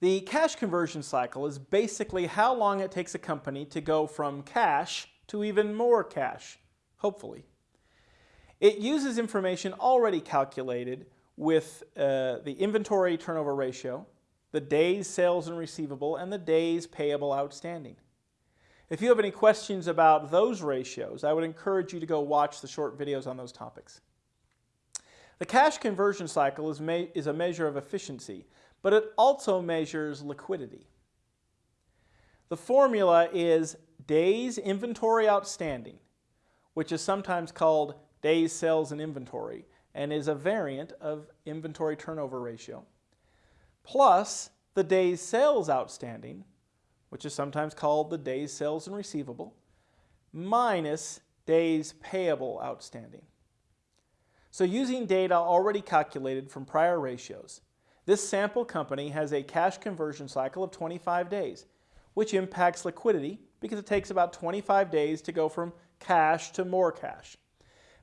The cash conversion cycle is basically how long it takes a company to go from cash to even more cash, hopefully. It uses information already calculated with uh, the inventory turnover ratio, the days sales and receivable, and the days payable outstanding. If you have any questions about those ratios, I would encourage you to go watch the short videos on those topics. The cash conversion cycle is, is a measure of efficiency, but it also measures liquidity. The formula is days inventory outstanding, which is sometimes called days sales and inventory, and is a variant of inventory turnover ratio, plus the days sales outstanding, which is sometimes called the days sales and receivable, minus days payable outstanding. So using data already calculated from prior ratios, this sample company has a cash conversion cycle of 25 days, which impacts liquidity because it takes about 25 days to go from cash to more cash.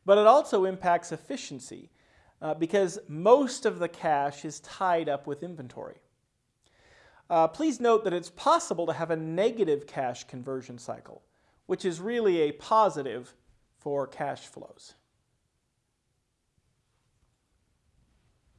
But it also impacts efficiency uh, because most of the cash is tied up with inventory. Uh, please note that it's possible to have a negative cash conversion cycle, which is really a positive for cash flows.